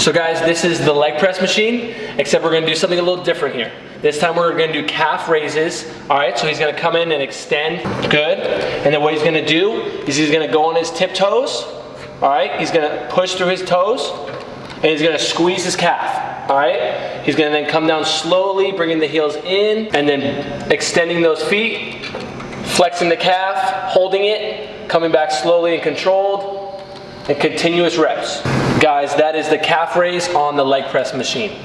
So guys, this is the leg press machine, except we're gonna do something a little different here. This time we're gonna do calf raises. All right, so he's gonna come in and extend, good. And then what he's gonna do is he's gonna go on his tiptoes. All right, he's gonna push through his toes, and he's gonna squeeze his calf. All right, he's gonna then come down slowly, bringing the heels in, and then extending those feet, flexing the calf, holding it, coming back slowly and controlled, and continuous reps. Guys, that is the calf raise on the leg press machine.